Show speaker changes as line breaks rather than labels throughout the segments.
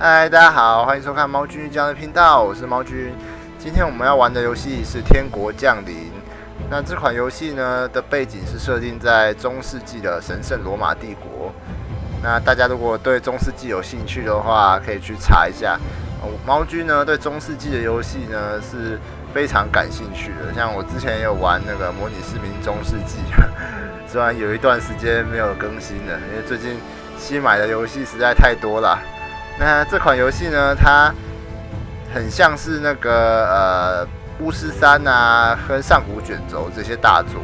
嗨，大家好，欢迎收看猫君这样的频道，我是猫君。今天我们要玩的游戏是《天国降临》。那这款游戏呢的背景是设定在中世纪的神圣罗马帝国。那大家如果对中世纪有兴趣的话，可以去查一下。猫君呢对中世纪的游戏呢是非常感兴趣的，像我之前也有玩那个《模拟市民中世纪》，虽然有一段时间没有更新了，因为最近新买的游戏实在太多了。那这款游戏呢，它很像是那个呃巫师三啊和上古卷轴这些大作，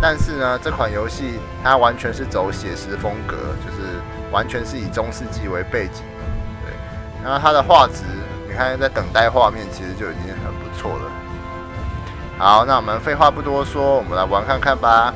但是呢，这款游戏它完全是走写实风格，就是完全是以中世纪为背景。对，然后它的画质，你看在等待画面，其实就已经很不错了。好，那我们废话不多说，我们来玩看看吧。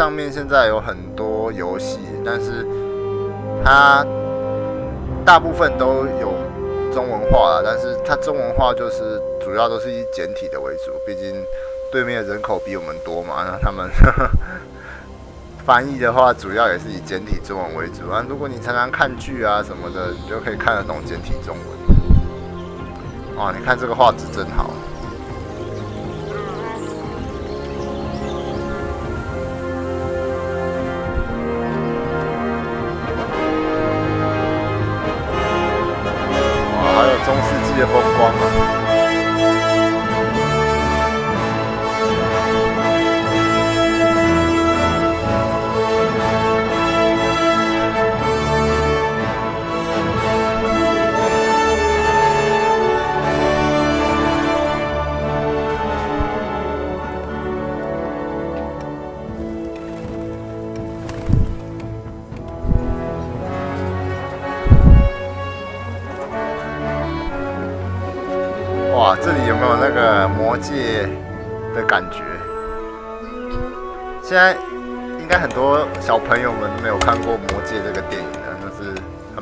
上面现在有很多游戏，但是它大部分都有中文化了，但是它中文化就是主要都是以简体的为主，毕竟对面人口比我们多嘛，那他们 翻译的话主要也是以简体中文为主啊。如果你常常看剧啊什么的，你就可以看得懂简体中文。哇，你看这个画质真好。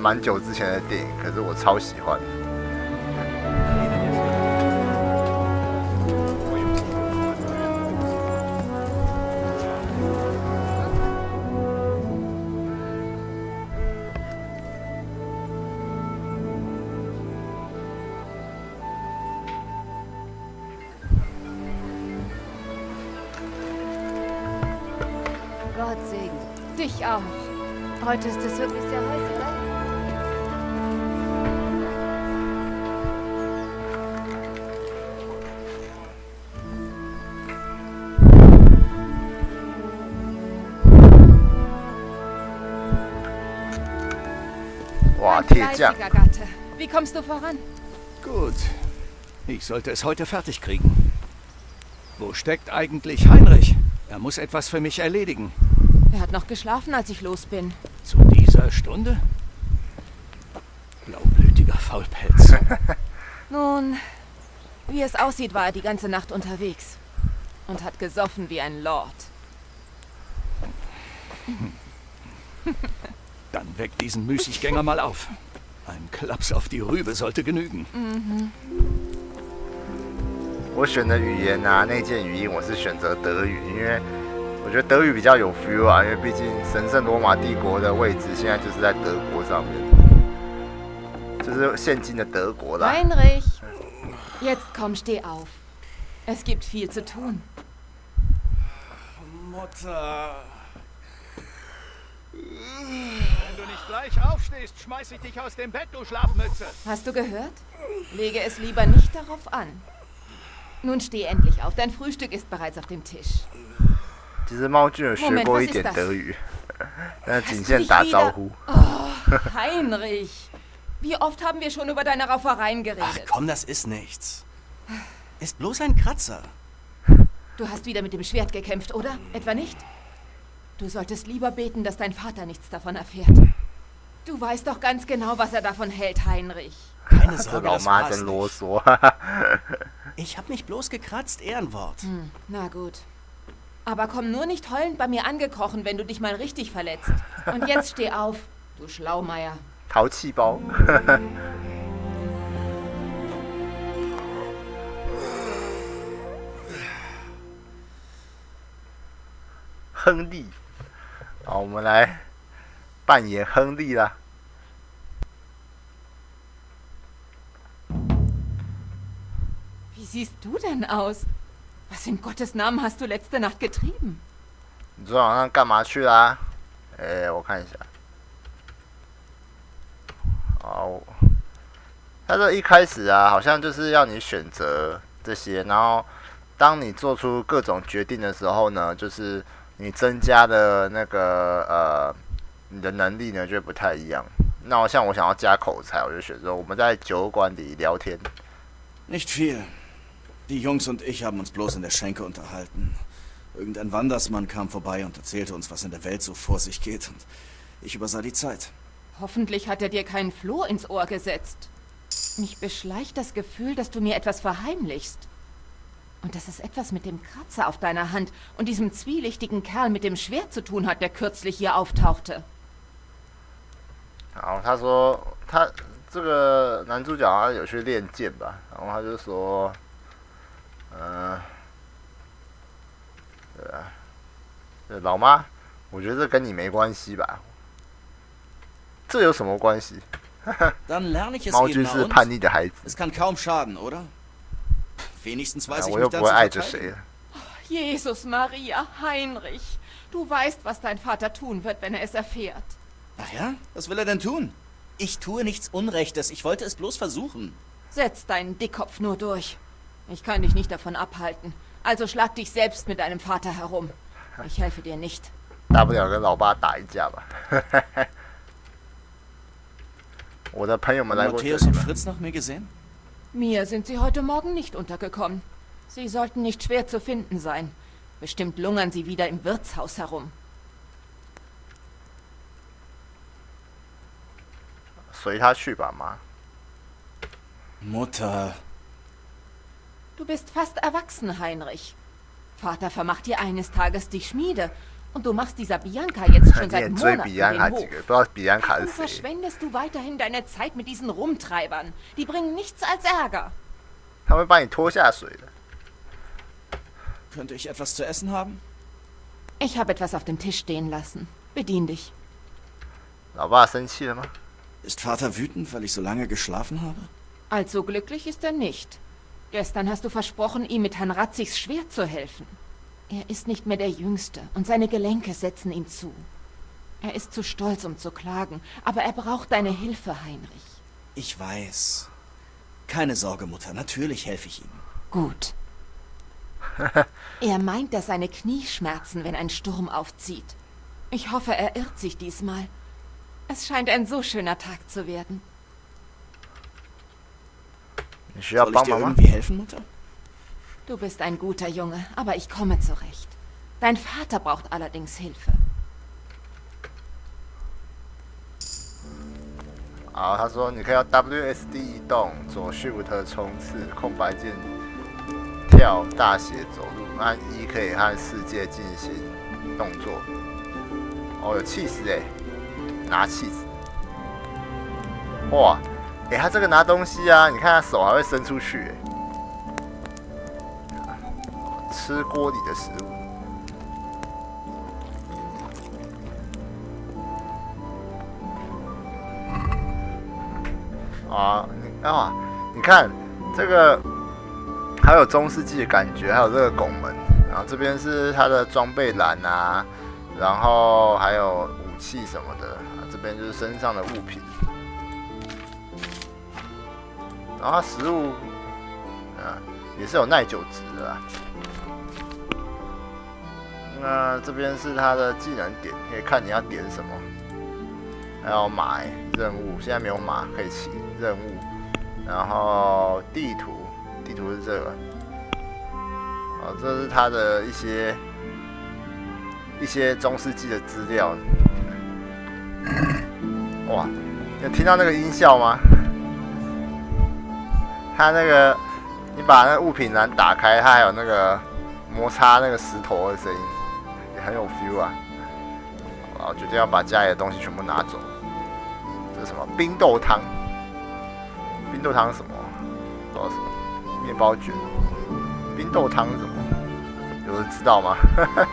蛮久之前的电影，可是我超喜欢。
Gott segne dich auch. Heute ist es wirklich sehr heiß, oder? Fleißiger Gatte. Wie kommst du voran?
Gut. Ich sollte es heute fertig kriegen. Wo steckt eigentlich Heinrich? Er muss etwas für mich erledigen.
Er hat noch geschlafen, als ich los bin.
Zu dieser Stunde? Blaublütiger Faulpelz.
Nun, wie es aussieht, war er die ganze Nacht unterwegs. Und hat gesoffen wie ein Lord.
Dann weck diesen Müßiggänger mal auf. Ein Klaps auf die Rübe sollte genügen.
我选的语言啊，内建语音我是选择德语，因为我觉得德语比较有 feel 啊，因为毕竟神圣罗马帝国的位置现在就是在德国上面，就是现今的德国啦。
Heinrich! Jetzt komm, steh auf. Es gibt viel zu tun.
Mutter. Wenn du nicht gleich aufstehst, schmeiß ich dich aus dem Bett, du Schlafmütze.
Hast du gehört? Lege es lieber nicht darauf an. Nun steh endlich auf. Dein Frühstück ist bereits auf dem Tisch.
Diese Maujin Moment, was ist das? Hast du oh,
Heinrich. Wie oft haben wir schon über deine Raufereien geredet?
Ach komm, das ist nichts. Ist bloß ein Kratzer.
Du hast wieder mit dem Schwert gekämpft, oder? Etwa nicht? Du solltest lieber beten, dass dein Vater nichts davon erfährt. Du weißt doch ganz genau, was er davon hält, Heinrich.
Keine Sorge, das
Martin
los
so.
ich hab mich bloß gekratzt, Ehrenwort.
Hm, na gut. Aber komm nur nicht heulend bei mir angekrochen, wenn du dich mal richtig verletzt. Und jetzt steh auf, du Schlaumeier.
Tauziehbau. Hengdi, 好，我们来扮演亨利啦。
Wie siehst du denn aus? Was in Gottes Namen hast du letzte Nacht getrieben?
你昨天晚上干嘛去啦、哎、我看一下。好，他这一开始啊，好像就是要你选择这些，然后当你做出各种决定的时候呢，就是你增加的那个呃，你的能力呢就会不太一样。那我像我想要加口才，我就选择我们在酒馆里聊天。
Nicht viel. Die Jungs und ich haben uns bloß in der Schenke unterhalten. Irgendein Wandersmann kam vorbei und erzählte uns, was in der Welt so vor sich geht, und ich übersah die Zeit.
Hoffentlich hat er dir keinen Floh ins Ohr gesetzt. Mich beschleicht das Gefühl, dass du mir etwas verheimlichst. Und dass es etwas mit dem Kratzer auf deiner Hand und diesem zwielichtigen Kerl mit dem Schwert zu tun hat, der kürzlich hier auftauchte.
然后他说他这个男主角好像有去练剑吧，然后他就说，嗯、对啊，对老妈，我觉得这跟你没关系吧？这有什么关系？
Dann lerne ich es
猫
eben
君
na
是
und?
叛逆的孩子，
Es kann kaum schaden, oder? Wenigstens weiß ich mich dann zu verteidigen.
Jesus, Maria, Heinrich. Du weißt, was dein Vater tun wird, wenn er es erfährt.
Ach ja? Was will er denn tun? Ich tue nichts Unrechtes. Ich wollte es bloß versuchen.
Setz deinen Dickkopf nur durch. Ich kann dich nicht davon abhalten. Also schlag dich selbst mit deinem Vater herum. Ich helfe dir nicht.
Oder
Matthäus und Fritz noch mir gesehen?
Mir sind Sie heute Morgen nicht untergekommen. Sie sollten nicht schwer zu finden sein. Bestimmt lungern Sie wieder im Wirtshaus herum.
Mutter.
Du bist fast erwachsen, Heinrich. Vater vermacht dir eines Tages die Schmiede und du machst dieser Bianca jetzt schon seit Monaten den Hof. Warum verschwendest du weiterhin deine Zeit mit diesen Rumtreibern? Die bringen nichts als Ärger.
Könnte ich etwas zu essen haben?
Ich habe etwas auf dem Tisch stehen lassen. Bedien dich.
Ist Vater wütend, weil ich so lange geschlafen habe?
Allzu glücklich ist er nicht. Gestern hast du versprochen, ihm mit Herrn Ratzigs Schwert zu helfen. Er ist nicht mehr der Jüngste und seine Gelenke setzen ihm zu. Er ist zu stolz, um zu klagen, aber er braucht deine Hilfe, Heinrich.
Ich weiß. Keine Sorge, Mutter, natürlich helfe ich ihm.
Gut. er meint, dass seine Knie schmerzen, wenn ein Sturm aufzieht. Ich hoffe, er irrt sich diesmal. Es scheint ein so schöner Tag zu werden.
Ja,
Soll ich dir irgendwie helfen, Mutter?
Du bist ein guter Junge, aber ich komme zurecht. Dein Vater braucht allerdings Hilfe.
好，他说你可以要 WSD 移动，左 Shift 冲刺，空白键跳，大写走路，按一可以和世界进行动作。哦，有气势哎，拿气势。哇，哎、他这个拿东西啊，你看他手还会伸出去哎。吃锅里的食物。啊，你啊，你看这个还有中世纪的感觉，还有这个拱门，然后这边是它的装备栏啊，然后还有武器什么的，这边就是身上的物品，然后它食物啊也是有耐久值的啊。那这边是他的技能点，可以看你要点什么。还有买任务，现在没有马可以骑任务，然后地图，地图是这个，哦，这是他的一些一些中世纪的资料。哇，有听到那个音效吗？他那个，你把那物品栏打开，它还有那个摩擦那个石头的声音。很有 feel 啊。好，决定要把家里的东西全部拿走。这是什么？冰豆汤。冰豆汤什么？不知道什么。面包卷。冰豆汤什么？有人知道吗？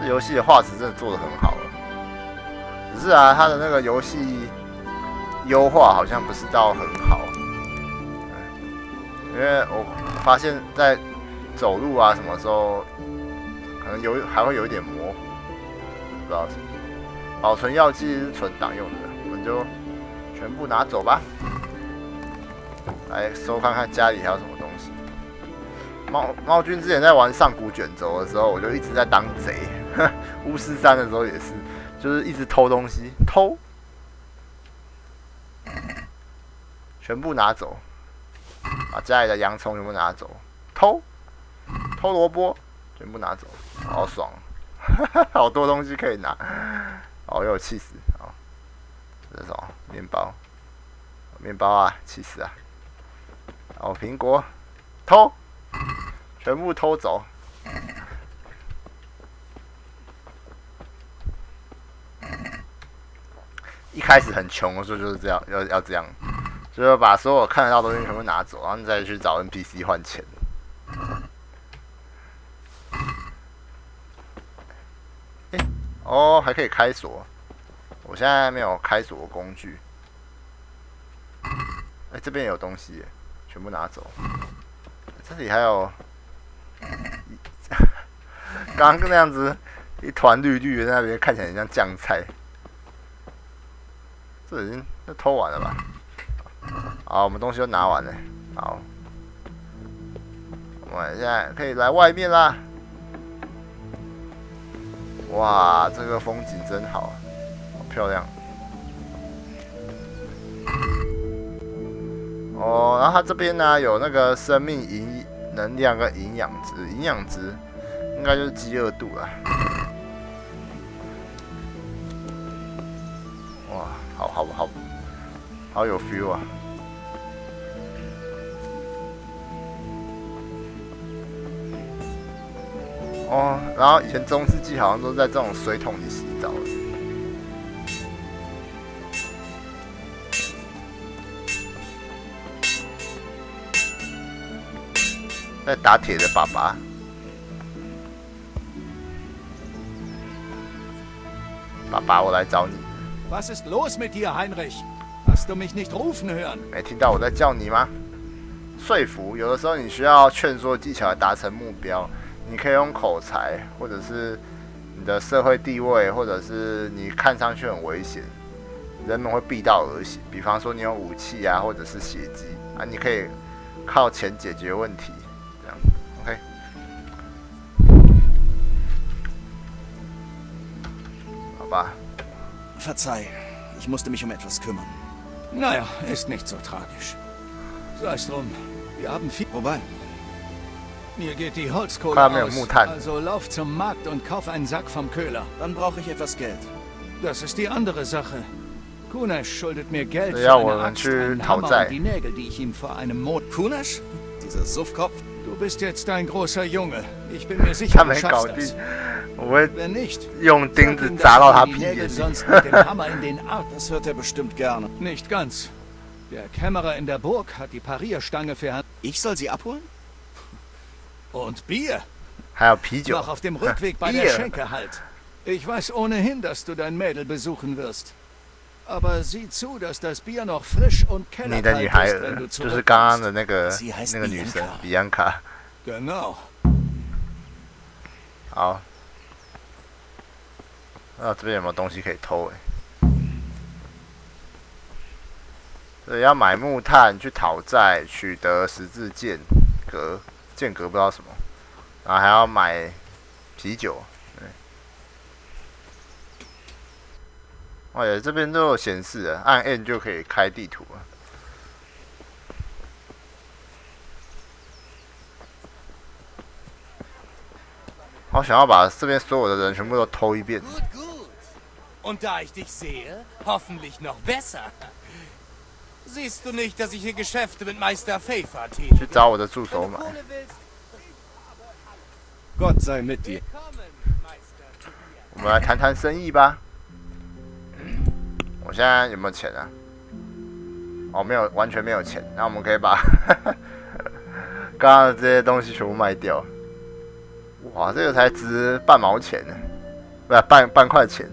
这游戏的画质真的做的很好了。只是啊，它的那个游戏优化好像不是到很好。因为我发现，在走路啊什么时候，可能有还会有一点模糊，不知道什么。保存药剂是存档用的，我们就全部拿走吧。来搜看看家里还有什么东西。猫猫君之前在玩上古卷轴的时候，我就一直在当贼。巫师三的时候也是，就是一直偷东西，偷，全部拿走。把家里的洋葱全部拿走，偷，偷萝卜，全部拿走，好爽，好多东西可以拿，哦，又有气死，好，这是什么？面包，面包啊，气死啊！哦，苹果，偷，全部偷走。一开始很穷的时候就是这样，要要这样。就是把所有看得到东西全部拿走，然后再去找 NPC 换钱。哦，还可以开锁。我现在没有开锁工具。哎，这边有东西，全部拿走。这里还有，刚刚那样子一团绿绿的那边看起来像酱菜。这已经都偷完了吧？好，我们东西都拿完了。好，我们现在可以来外面啦。哇，这个风景真好，好漂亮。哦，然后它这边呢有那个生命营能量跟营养值，营养值应该就是饥饿度了。哇，好好好，好有 feel 啊！哦，然后以前中世纪好像都在这种水桶里洗澡。在打铁的爸爸，爸爸，我来找你。
Was ist los mit dir, Heinrich? Hast du mich nicht rufen hören?
没听到我在叫你吗？说服，有的时候你需要劝说技巧来达成目标。你可以用口才，或者是你的社会地位，或者是你看上去很危险，人们会避道而行。比方说你有武器啊，或者是血迹啊，你可以靠钱解决问题，这样，OK。好吧。
Verzeih, ich musste mich um etwas kümmern.
Naja, ist nicht so tragisch. Sei es drum, wir haben viel...
Wobei?
Mir geht die Holzkohle aus, also lauf zum Markt und kauf einen Sack vom Köhler.
Dann brauche ich etwas Geld.
Das ist die andere Sache. Kunesh schuldet mir Geld für eine Axt, einen Hammer und die Nägel, die ich ihm vor einem Mond...
Kunesh? Dieser Suffkopf?
Du bist jetzt ein großer Junge. Ich bin mir sicher, du schaffst das. Wenn nicht,
sag ihm, dass die Nägel
sonst mit dem Hammer in den Arm...
Das hört er bestimmt gerne.
Nicht ganz. Der Kämmerer in der Burg hat die Parierstange für...
Ich soll sie abholen?
Und Bier.
Herr Pidio.
Noch auf dem Rückweg bei der Schenke halt. Ich weiß ohnehin, dass du dein Mädel besuchen wirst. Aber sieh zu, dass das Bier noch frisch und kellerkalt ist, wenn du
zurückkommst. Sie heißt Bianca. Bianca.
Genau.
好，啊，这边有没有东西可以偷？哎，对，要买木炭去讨债，取得十字剑格。 间隔不知道什么，然后还要买啤酒。哎呀，这边都有显示的，按 N 就可以开地图了。我想要把这边所有的人全部都偷一遍。
Siehst du nicht, dass ich hier Geschäfte mit Meister Pfeffer tätige?
去找我的助手买。
Gott sei mit dir.
我们来谈谈生意吧。我现在有没有钱啊？哦，没有，完全没有钱。那我们可以把刚刚的这些东西全部卖掉。哇，这个才值半毛钱呢，不是半半块钱。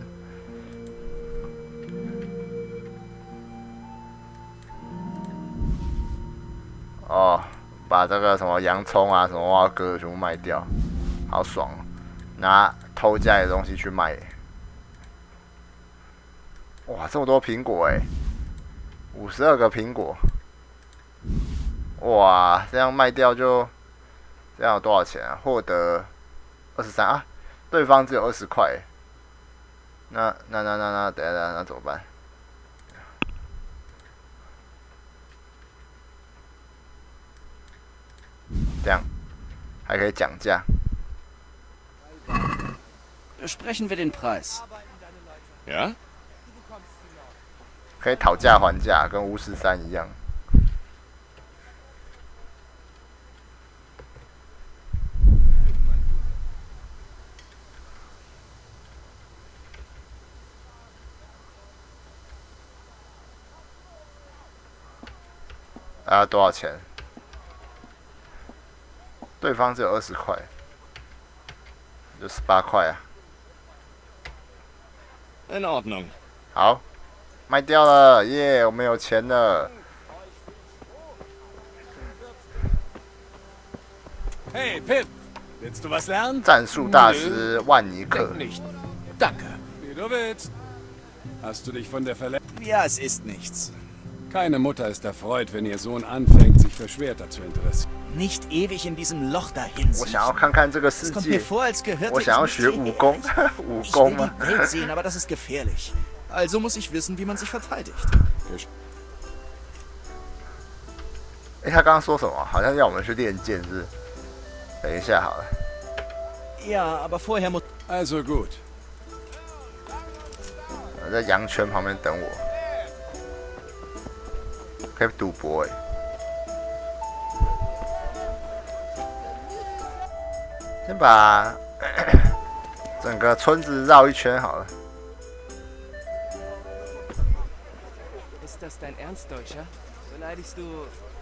哦，把这个什么洋葱啊、什么蛙哥全部卖掉，好爽、哦！拿偷家里的东西去卖。哇，这么多苹果哎，五十二个苹果。哇，这样卖掉就这样有多少钱啊？获得二十三啊，对方只有二十块。那那那那那，等下等下，那怎么办？这样还可以讲价。
Besprechen wir den Preis.
Ja?
可以讨价还价，跟巫师三一样。啊，多少钱？对方只有二十块，就十八块啊。
In Ordnung.
好，卖掉了，耶、我们有钱了。
Hey, Pip. Willst du was lernen?
战术大师万尼克
Danke. Wie du willst. Hast du dich von der Verletzung...
Ja, es ist nichts.
Keine Mutter ist erfreut, wenn ihr Sohn anfängt, sich für Schwerter zu interessieren.
Nicht ewig in diesem Loch dahin
我想要看看这个世
Es kommt mir
界，
vor, als gehörte
我
ich
想要
nicht
学武
hierher.
功，武
Ich
功
will
吗？
die Welt sehen, aber das ist gefährlich. Also muss ich wissen, wie man sich verteidigt.
哎、他刚刚说什么？好像要我们去练剑，是不是？等一下好了，
Ja, aber vorher muss...
Also gut.
我在羊圈旁边等我，可以赌博哎。 先把整个村子绕一圈好了。
Ist das dein Ernst, Deutscher? Beleidigst du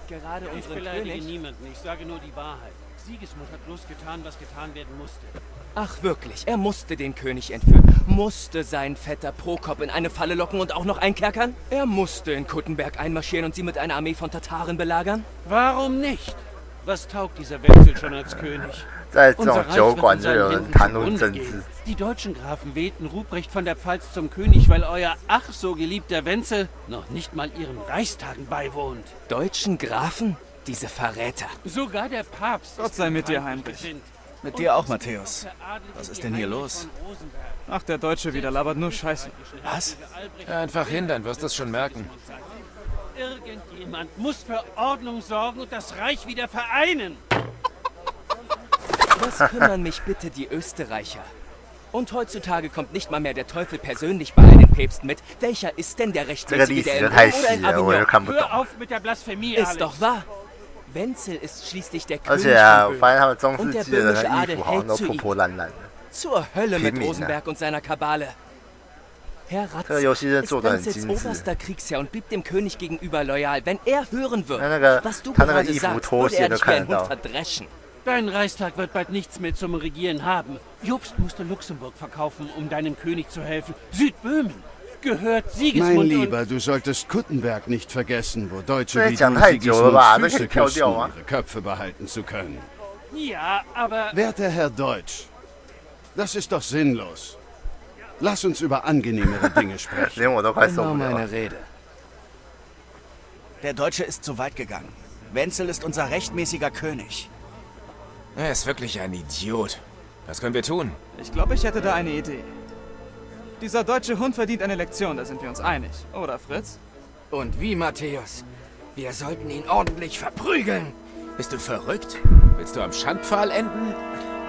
gerade
Ich
unseren
beleidige
König?
niemanden, ich sage nur die Wahrheit. Siegesmund hat bloß getan, was getan werden musste.
Ach wirklich, er musste den König entführen, musste seinen Vetter Prokop in eine Falle locken und auch noch einkerkern? Er musste in Kuttenberg einmarschieren und sie mit einer Armee von Tataren belagern?
Warum nicht? Was taugt dieser Wenzel schon als König?
在这种
Unser Reich
酒
wird
馆
in
就
seinen
有人
Händen
谈论
zugrunde
政
gehen.
治，
Die deutschen Grafen wählten Ruprecht von der Pfalz zum König, weil euer ach so geliebter Wenzel noch nicht mal ihren Reichstagen beiwohnt.
Deutschen Grafen? Diese Verräter.
Sogar der Papst
Gott
ist
sei
ihm
mit dir,
feindlich
Heinrich.
gesinnt.
Mit dir auch, Matthäus.
Veradelt
Was ist
die
denn hier
Heinrich
los?
von Rosenberg.
Ach, der Deutsche wieder labert nur Scheiße.
Was?
Einfach hin, dann wirst du es schon merken.
Irgendjemand muss für Ordnung sorgen und das Reich wieder vereinen.
Was kümmern mich bitte die Österreicher. Und heutzutage kommt nicht mal mehr der Teufel persönlich bei einem Päpst mit. Welcher ist denn der rechtmäßige, der in Rom oder in Avignon?
Hör auf mit der Blasphemie,
Ist doch wahr. Wenzel ist schließlich der König von Böhmen. Und der böhmische Adel hält zu ihm. Zur Hölle mit Rosenberg und seiner Kabale. Herr Ratz
ist
Wenzels oberster Kriegsherr und blieb dem König gegenüber loyal. Wenn er hören würde, was du gerade sagst, würde er dich wie ein Hund verdreschen.
Dein Reichstag wird bald nichts mehr zum Regieren haben. Jobst musste Luxemburg verkaufen, um deinem König zu helfen. Südböhmen gehört Siegesmund
Mein Lieber, du solltest Kuttenberg nicht vergessen, wo Deutsche wie du Sigismunds Füße um ihre Köpfe behalten zu können.
Ja, aber...
Werter Herr Deutsch, das ist doch sinnlos. Lass uns über angenehmere Dinge sprechen.
genau meine Rede.
Der Deutsche ist zu weit gegangen. Wenzel ist unser rechtmäßiger König.
Er ist wirklich ein Idiot. Was können wir tun?
Ich glaube, ich hätte da eine Idee. Dieser deutsche Hund verdient eine Lektion, da sind wir uns einig. Oder, Fritz?
Und wie, Matthäus? Wir sollten ihn ordentlich verprügeln. Bist du verrückt? Willst du am Schandpfahl enden?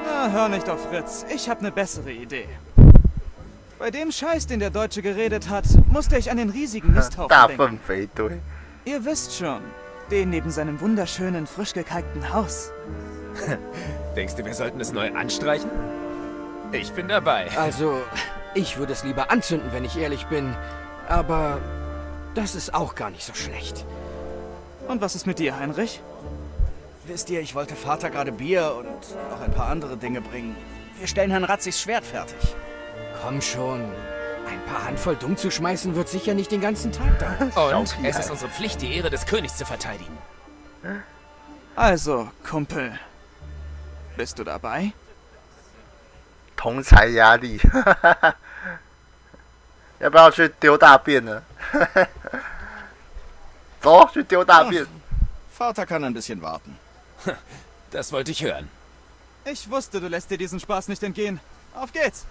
Na, hör nicht auf Fritz. Ich habe eine bessere Idee. Bei dem Scheiß, den der Deutsche geredet hat, musste ich an den riesigen Misthaufen denken. Ihr wisst schon, den neben seinem wunderschönen, frisch gekalkten Haus.
Denkst du, wir sollten es neu anstreichen? Ich bin dabei.
Also, ich würde es lieber anzünden, wenn ich ehrlich bin. Aber das ist auch gar nicht so schlecht.
Und was ist mit dir, Heinrich?
Wisst ihr, ich wollte Vater gerade Bier und noch ein paar andere Dinge bringen. Wir stellen Herrn Ratzigs Schwert fertig.
Komm schon. Ein paar Handvoll dumm zu schmeißen wird sicher nicht den ganzen Tag dauern.
Und es ist unsere Pflicht, die Ehre des Königs zu verteidigen.
Also, Kumpel. Bist du dabei?
同才压力，要不要去丢大便呢？走，去丢大便。
Vater kann ein bisschen warten.
Das wollte ich hören.
Ich wusste, du lässt dir diesen Spaß nicht entgehen. Auf geht's!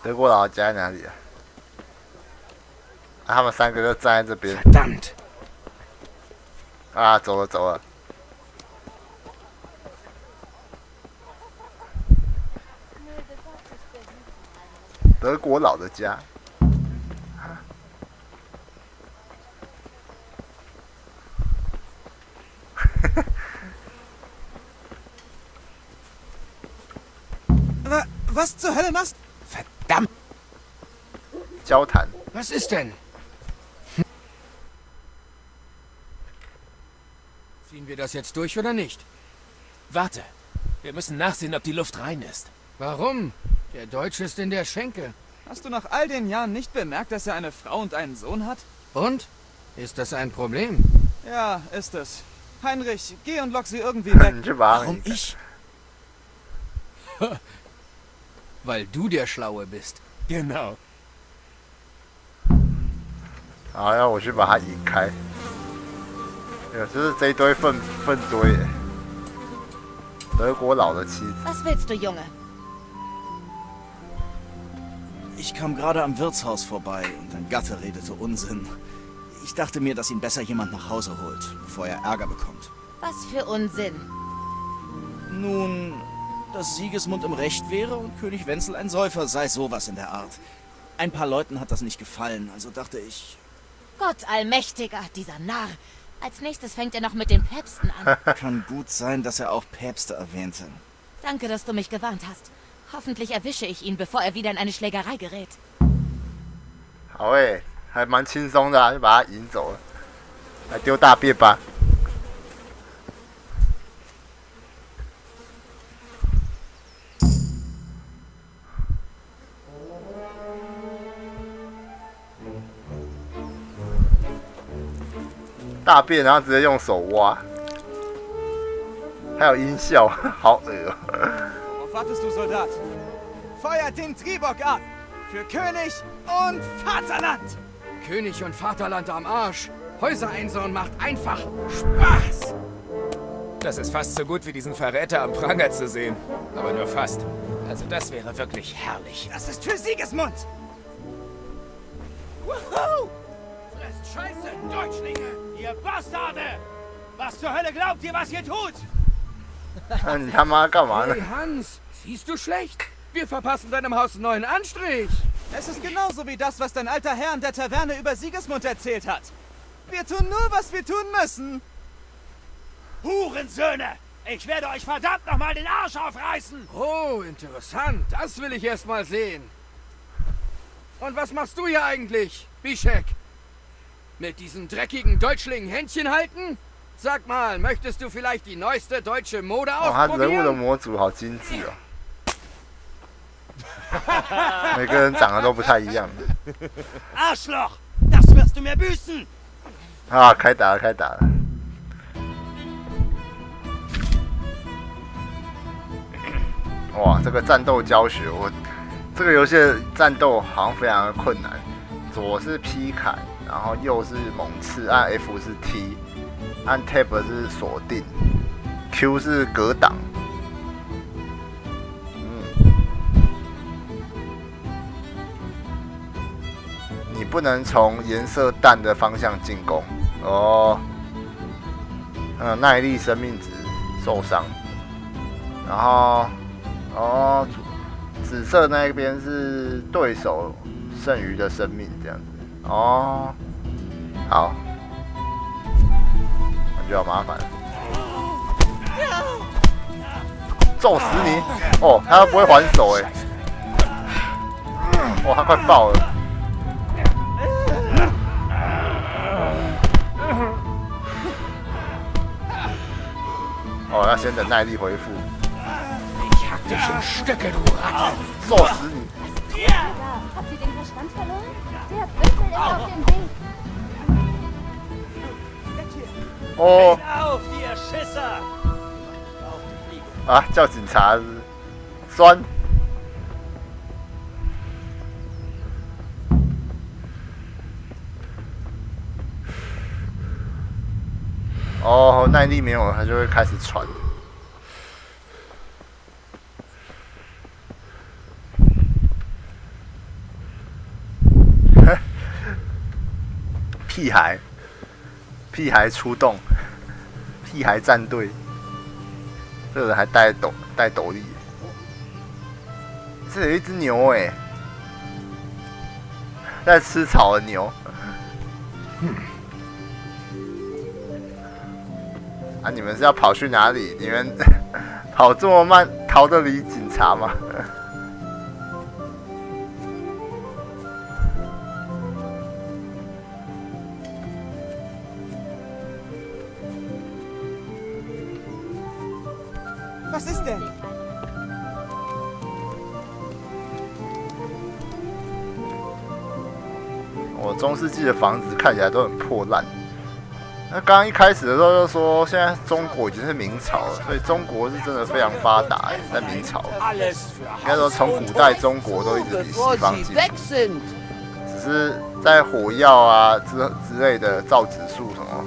德国佬家在哪里啊？啊他们三个就站在这边。
Verdammt!
啊，走了走了。德国佬的家。
Wa was zur Hölle machst
Verdammt!
交谈。
Was ist denn? das jetzt durch oder nicht?
Warte. Wir müssen nachsehen, ob die Luft rein ist.
Warum? Der Deutsche ist in der Schenke.
Hast du nach all den Jahren nicht bemerkt, dass er eine Frau und einen Sohn hat?
Und? Ist das ein Problem?
Ja, ist es. Heinrich, geh und lock sie irgendwie weg.
你去把
Warum ich? Weil du der Schlaue bist.
Genau.
好，要我去把它引开。 有，就是这一堆粪粪堆耶。德国佬的妻子。
Was willst du, Junge?
Ich kam gerade am Wirtshaus vorbei und ein Gatte redete Unsinn. Ich dachte mir, dass ihn besser jemand nach Hause holt, bevor er Ärger bekommt.
Was für Unsinn.
Nun, dass Siegesmund im Recht wäre und König Wenzel ein Säufer sei sowas in der Art. Ein paar Leuten hat das nicht gefallen, also dachte ich,
Gott allmächtiger, dieser Narr. Als nächstes fängt er noch mit den Päpsten an.
kann gut sein, dass er auch Päpste erwähnte.
Danke, dass du mich gewarnt hast. Hoffentlich erwische ich ihn, bevor er wieder in eine Schlägerei gerät.
好诶，还蛮轻松的、啊，就把它引走了。来丢大便吧。 大便，然后直接用手挖，还有音效，好恶哦、
Worauf wartest du, Soldat? Feuert den Triebock ab! Für König und Vaterland!
König und Vaterland am Arsch. Häuser einsauen macht einfach Spaß.
Das ist fast so gut wie diesen Verräter am Pranger zu sehen. Aber nur fast. Also das wäre wirklich herrlich.
Das ist für Siegesmund!
Wuhu! Fresst Scheiße, Deutschlinge! ihr Bastarde! Was zur Hölle glaubt ihr, was ihr tut?
ja, Marker, Mann.
Hey, Hans, siehst du schlecht? Wir verpassen deinem Haus einen neuen Anstrich.
Es ist genauso wie das, was dein alter Herr in der Taverne über Siegesmund erzählt hat. Wir tun nur, was wir tun müssen.
Hurensöhne! Ich werde euch verdammt nochmal den Arsch aufreißen!
Oh, interessant. Das will ich erst mal sehen. Und was machst du hier eigentlich, Bischek? Mit diesen dreckigen Deutschlingen Händchen halten? Sag mal, möchtest du vielleicht die neueste deutsche Mode
哦，他人物的
ausprobieren?
模组好精致哦，每个人长得都不太一样。
Arschloch! Das wirst du mir büßen!
啊，开打了，开打了！哇，这个战斗教学，我这个游戏的战斗好像非常的困难。左是劈砍， 然后右是猛刺，按 F 是 T，按 Tab 是锁定，Q 是格挡。你不能从颜色淡的方向进攻哦。嗯，耐力、生命值受伤，然后哦，紫色那边是对手剩余的生命这样。哦，好，那就要麻烦。揍死你！哦，他不会还手哎。哇，他快爆了！哦，要先等耐力回复。揍死你！哦！啊，叫警察！酸。哦，耐力没有了，他就会开始喘。屁孩，屁孩出动，屁孩战队，这个人还带斗带斗笠，这有一只牛哎，在吃草的牛，啊！你们是要跑去哪里？你们 跑这么慢，逃得离警察吗？中世纪的房子看起来都很破烂。那刚刚一开始的时候就说，现在中国已经是明朝了，所以中国是真的非常发达，在明朝。应该说从古代中国都一直比西方进步，只是在火药啊之之类的造纸术什么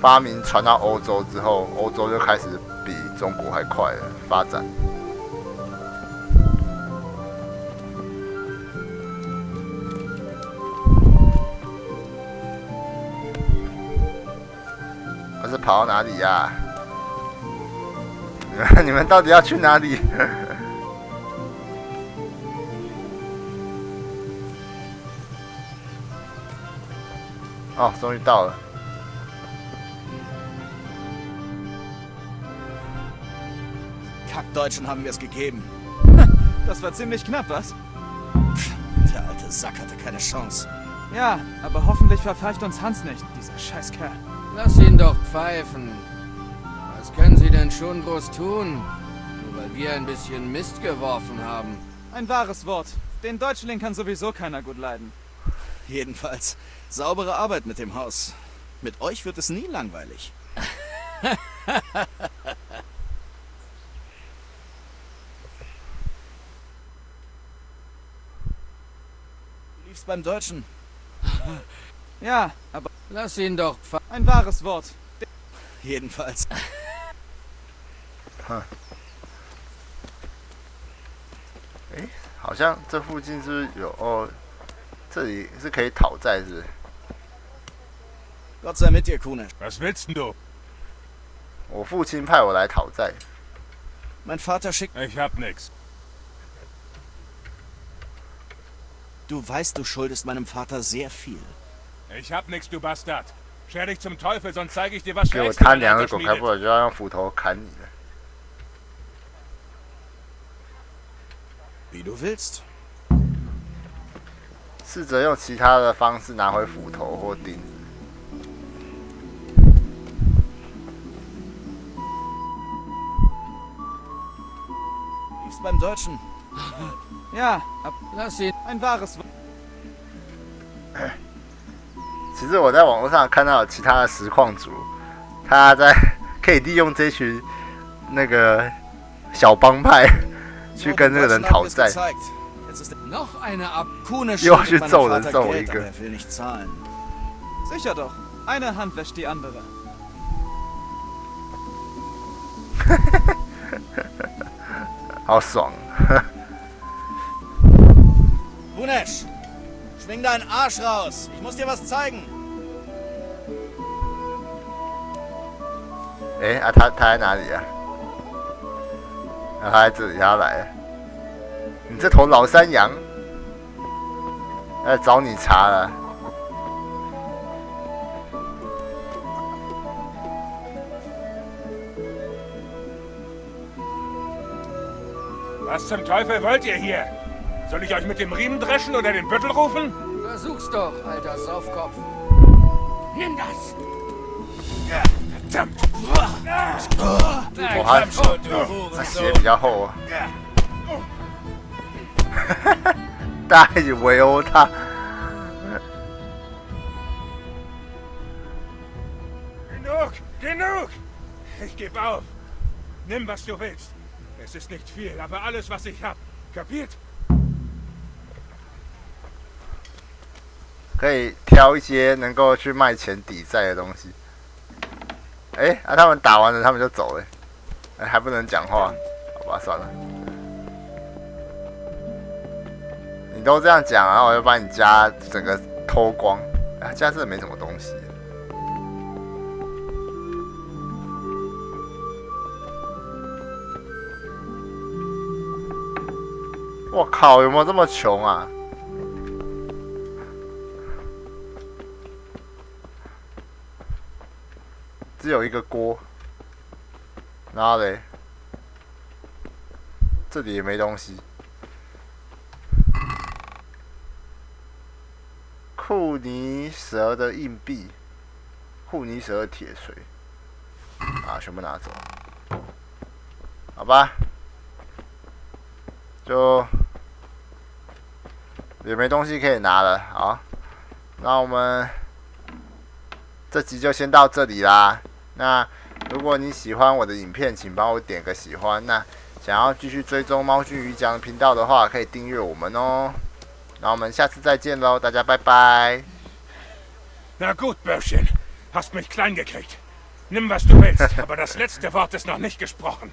发明传到欧洲之后，欧洲就开始比中国还快了发展。跑到哪里呀？你们到底要去哪里？哦，终于到了。
Kackdeutschen haben wir es gegeben.
Das war ziemlich knapp, was?
Der alte Sack hatte keine Chance.
Ja, aber hoffentlich verpfeift uns Hans nicht, dieser Scheißkerl.
Lass ihn doch pfeifen. Was können Sie denn schon groß tun? Nur weil wir ein bisschen Mist geworfen haben.
Ein wahres Wort. Den Deutschling kann sowieso keiner gut leiden.
Jedenfalls, saubere Arbeit mit dem Haus. Mit euch wird es nie langweilig. du liefst beim Deutschen.
Ja, aber...
Lass ihn doch
Ein wahres Wort.
Jedenfalls.
哎，好像这附近是不是有哦？这里是可以讨债，是不是？
Gott sei mit dir, Kunesh.
Was willst du?
我父亲派我来讨债。
Mein Vater schickt.
Ich hab nix.
Du weißt, du schuldest meinem Vater sehr viel.
Ich hab nix, du Bastard. Scher dich zum Teufel, sonst zeige ich dir was
给我摊两个狗开，不然就要用斧头砍你了。
Wie du willst。
试着用其他的方式拿回斧头或钉子。
Liebst beim Deutschen.
Ja, lass ihn. Ein wahres.
其实我在网络上看到其他的实况组，他在可以利用这群那个小帮派去跟这个人讨债，又要去揍人揍一个。
Sicher doch, eine Hand wäscht die andere.
好爽。
Bunesh. Schwing deinen Arsch raus. Ich muss dir was zeigen.
哎啊，他他在哪里啊？啊，他在这里，他来了。你这头老山羊！ 来找你茬了。
Was zum Teufel wollt ihr hier? Soll ich euch mit dem Riemen dreschen oder den Büttel rufen?
Versuch's doch, alter Saufkopf.
Nimm das! Verdammt!
我还他鞋比较厚啊。大家一起围殴他。
Genug! Genug! Ich gebe auf. Nimm, was du willst. Es ist nicht viel, aber alles, was ich hab. Kapiert?
可以挑一些能够去卖钱抵债的东西。哎，啊，他们打完了，他们就走了，哎，还不能讲话，好吧，算了。你都这样讲，然后我就把你家整个偷光。啊，家真的没什么东西。我靠，有没有这么穷啊？只有一个锅，然后嘞，这里也没东西。库尼蛇的硬币，库尼蛇的铁锤，啊，全部拿走，好吧，就也没东西可以拿了，好，那我们这集就先到这里啦。那如果你喜欢我的影片，请帮我点个喜欢。那想要继续追踪猫君鱼讲频道的话，可以订阅我们哦。那我们下次再见喽，大家拜拜。
Na gut, Börschchen, hast mich klein gekriegt. Nimm was du willst, aber das letzte Wort ist noch nicht gesprochen.